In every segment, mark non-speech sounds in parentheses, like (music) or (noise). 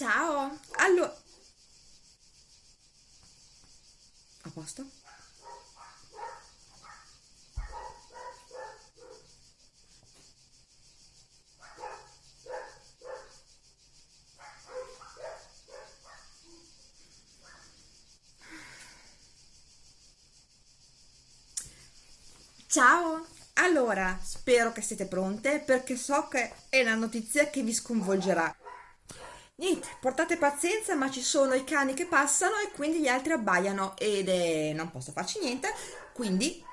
Ciao, allora... A posto? Ciao, allora spero che siete pronte perché so che è una notizia che vi sconvolgerà. Niente, portate pazienza, ma ci sono i cani che passano e quindi gli altri abbaiano ed è... non posso farci niente, quindi...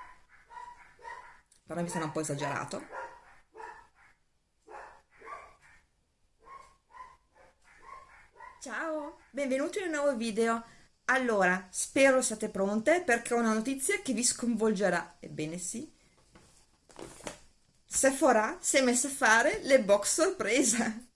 Però mi sembra un po' esagerato. Ciao, benvenuti in un nuovo video. Allora, spero siate pronte perché ho una notizia che vi sconvolgerà. Ebbene sì. Sephora si è messa a fare le box sorpresa.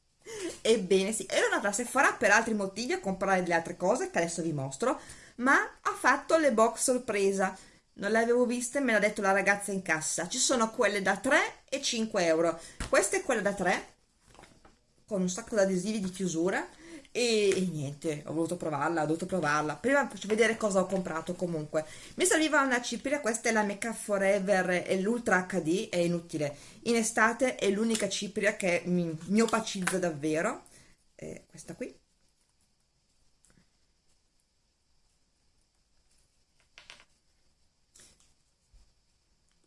Ebbene sì, ero andata a Sephora per altri motivi a comprare delle altre cose che adesso vi mostro, ma ha fatto le box sorpresa. Non le avevo viste, me l'ha detto la ragazza in cassa. Ci sono quelle da 3 e 5 euro. Questa è quella da 3, con un sacco di adesivi di chiusura e, e, niente, ho voluto provarla, ho dovuto provarla. Prima faccio vedere cosa ho comprato comunque. Mi serviva una cipria, questa è la Make Forever e l'Ultra HD, è inutile. In estate è l'unica cipria che mi, mi opacizza davvero. Eh, questa qui.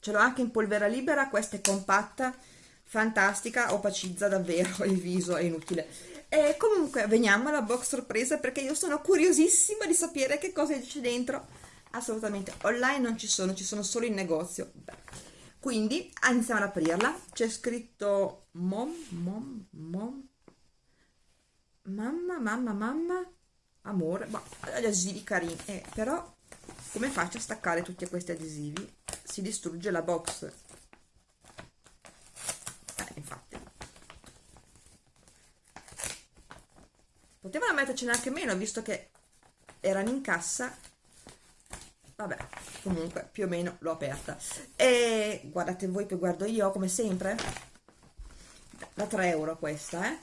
Ce l'ho anche in polvere libera, questa è compatta, fantastica, opacizza davvero (laughs) il viso, è inutile e comunque veniamo alla box sorpresa perché io sono curiosissima di sapere che cosa c'è dentro. Assolutamente, online non ci sono, ci sono solo in negozio. Beh. Quindi iniziamo ad aprirla. C'è scritto mom, mom, mom, mamma, mamma, mamma, amore, ma adesivi carini. Eh, però come faccio a staccare tutti questi adesivi? Si distrugge la box. Eh, infatti. potevano mettercene anche meno visto che erano in cassa. Vabbè comunque più o meno l'ho aperta. E guardate voi che guardo io come sempre. Da 3 euro questa eh,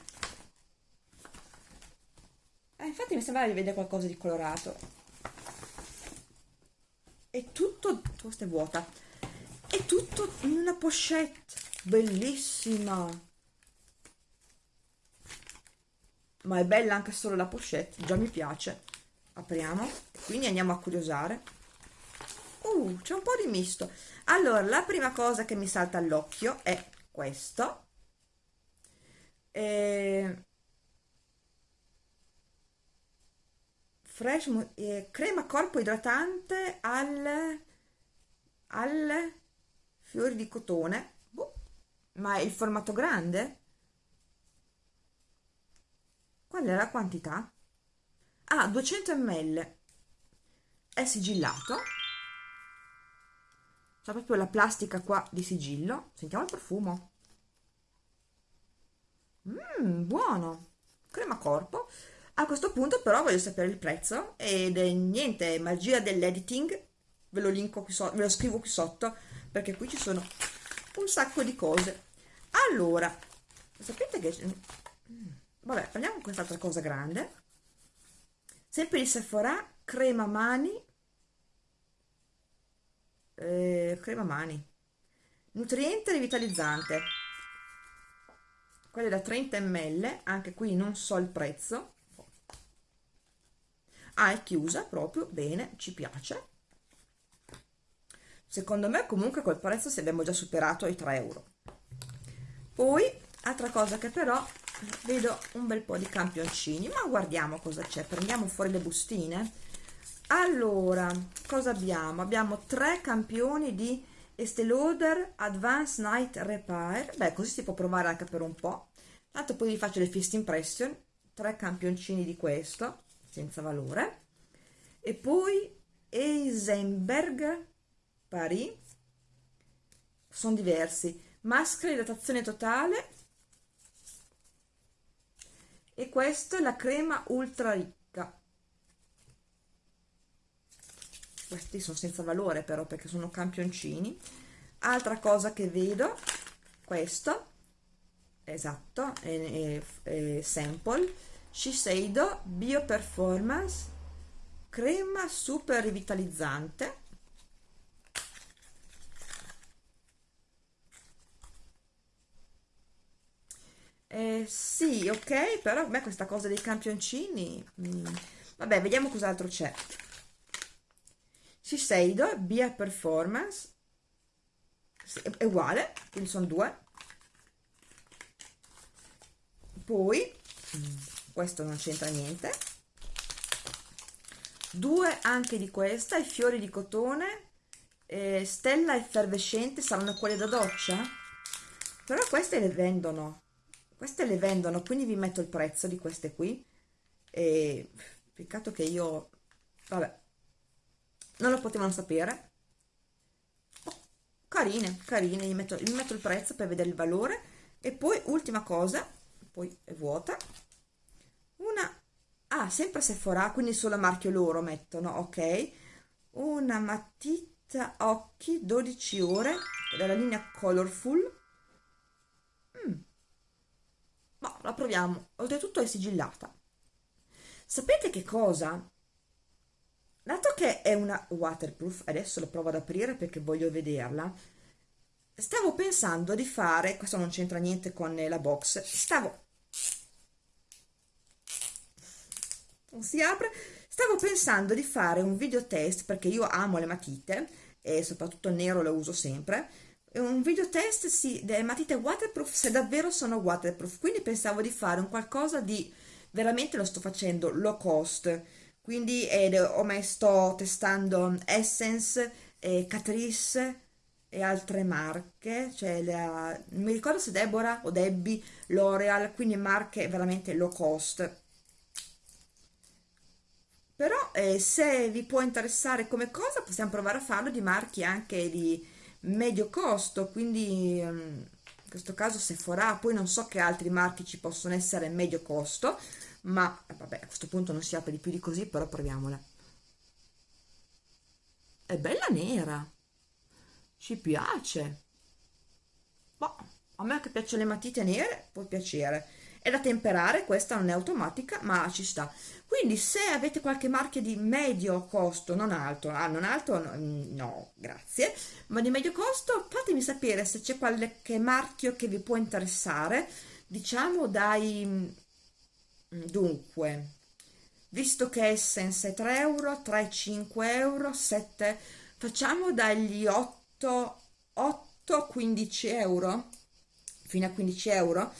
eh infatti mi sembrava di vedere qualcosa di colorato. È tutto questa è vuota. È tutto in una pochette bellissima ma è bella anche solo la pochette già mi piace. Apriamo. Quindi andiamo a curiosare. Uh c'è un po' di misto. Allora la prima cosa che mi salta all'occhio è questo. Eh, fresh eh, crema corpo idratante al al fiori di cotone. Boh, ma è il formato grande qual è la quantità? Ah, 200 ml è sigillato. C'è proprio la plastica qua di sigillo. Sentiamo il profumo. Mmm, buono. Crema corpo. A questo punto però voglio sapere il prezzo. Ed è niente magia dell'editing. Ve lo linko qui sotto ve lo scrivo qui sotto perché qui ci sono un sacco di cose. Allora sapete che vabbè prendiamo quest'altra cosa grande. Sempre di Sephora crema mani. Eh, crema mani. Nutriente rivitalizzante. Quella da 30 ml anche qui non so il prezzo. Ah è chiusa proprio bene ci piace. Secondo me comunque col prezzo se abbiamo già superato i 3 euro. Poi altra cosa che però vedo un bel po' di campioncini ma guardiamo cosa c'è prendiamo fuori le bustine. Allora cosa abbiamo? Abbiamo tre campioni di Estée Lauder Advanced Night Repair. Beh così si può provare anche per un po' tanto poi vi faccio le first impression. Tre campioncini di questo senza valore. E poi Eisenberg Paris. Sono diversi. Maschera idratazione totale e questa è la crema ultra ricca. Questi sono senza valore però perché sono campioncini. Altra cosa che vedo questo. Esatto è, è, è sample. Shiseido Bio Performance crema super rivitalizzante Eh, sì, ok, però a me questa cosa dei campioncini... mm, Vabbè, vediamo cos'altro c'è. Shiseido, Bia Performance, è uguale, quindi sono due. Poi, mm, questo non c'entra niente. Due anche di questa, i fiori di cotone, eh, stella effervescente, saranno quelle da doccia? Però queste le vendono, queste le vendono, quindi vi metto il prezzo di queste qui. E peccato che io, vabbè, non lo potevano sapere. Oh, carine, carine, gli metto, gli metto il prezzo per vedere il valore. E poi, ultima cosa, poi è vuota, una, ah, sempre Sephora, quindi solo a marchio loro mettono, ok, una matita occhi 12 ore della linea Colorful. Mm, ma la proviamo, oltretutto è sigillata. Sapete che cosa? Dato che è una waterproof, adesso la provo ad aprire perché voglio vederla, stavo pensando di fare, questo non c'entra niente con la box, stavo... Non si apre? Stavo pensando di fare un video test perché io amo le matite e soprattutto il nero lo uso sempre. Un video test sì, delle matite waterproof se davvero sono waterproof, quindi pensavo di fare un qualcosa di veramente lo sto facendo low cost quindi eh, ho messo testando Essence, eh, Catrice e altre marche, cioè la, non mi ricordo se Deborah o Debbie, L'Oreal, quindi marche veramente low cost. Però eh, se vi può interessare come cosa possiamo provare a farlo di marchi anche di medio costo, quindi um, in questo caso Sephora, poi non so che altri marchi ci possono essere medio costo, ma eh, vabbè a questo punto non si apre di più di così però proviamola. È bella nera. Ci piace. Boh, a me che piacciono le matite nere può piacere è da temperare questa non è automatica ma ci sta. Quindi se avete qualche marchio di medio costo non alto ah, non alto no, no grazie ma di medio costo fatemi sapere se c'è qualche marchio che vi può interessare. Diciamo dai dunque visto che Essence è 3 euro 3 5 euro 7 facciamo dagli 8 8 15 euro fino a 15 euro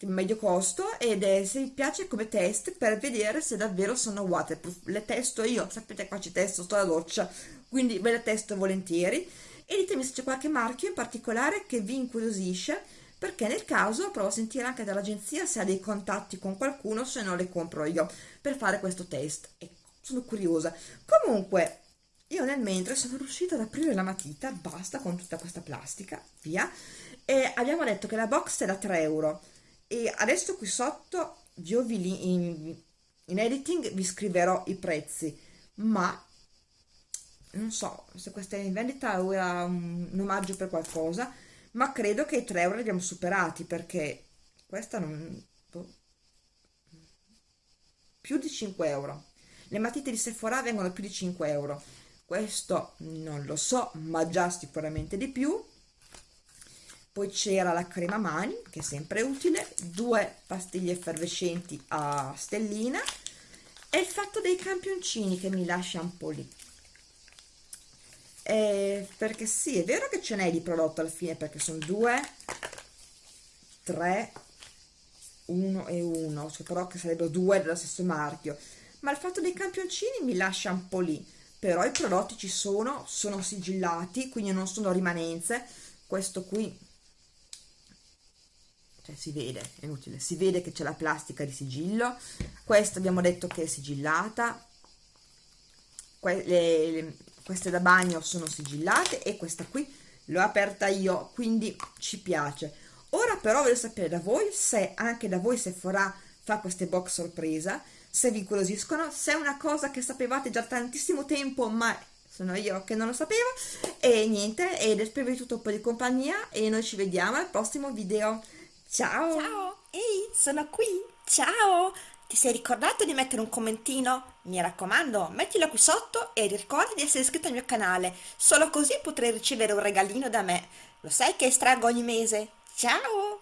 medio costo ed è se vi piace come test per vedere se davvero sono waterproof. Le testo io sapete qua ci testo sto alla doccia quindi ve le testo volentieri. E ditemi se c'è qualche marchio in particolare che vi incuriosisce perché nel caso provo a sentire anche dall'agenzia se ha dei contatti con qualcuno se no le compro io per fare questo test. Ecco sono curiosa. Comunque io nel mentre sono riuscita ad aprire la matita basta con tutta questa plastica via e abbiamo detto che la box è da 3 euro e adesso qui sotto io vi in, in editing vi scriverò i prezzi ma non so se questa è in vendita o era un, omaggio per qualcosa ma credo che i 3 euro li abbiamo superati perché questa non... Boh, più di 5 euro. Le matite di Sephora vengono più di 5 euro. Questo non lo so, ma già sicuramente di più. Poi c'era la crema mani, che è sempre utile, due pastiglie effervescenti a stellina e il fatto dei campioncini che mi lascia un po' lì. Eh, perché sì, è vero che ce n'è di prodotto alla fine, perché sono due, tre, uno e uno, cioè però che sarebbero due dello stesso marchio, ma il fatto dei campioncini mi lascia un po' lì, però i prodotti ci sono, sono sigillati, quindi non sono rimanenze, questo qui, cioè si vede, è inutile, si vede che c'è la plastica di sigillo, questa abbiamo detto che è sigillata, que le, le queste da bagno sono sigillate e questa qui l'ho aperta io quindi ci piace. Ora però voglio sapere da voi se anche da voi Sephora fa queste box sorpresa se vi incuriosiscono se è una cosa che sapevate già tantissimo tempo ma sono io che non lo sapevo. E niente ed di tutto un po' di compagnia e noi ci vediamo al prossimo video ciao ciao ehi sono qui ciao Ti sei ricordato di mettere un commentino? Mi raccomando, mettilo qui sotto e ricorda di essere iscritto al mio canale, solo così potrai ricevere un regalino da me. Lo sai che estraggo ogni mese? Ciao!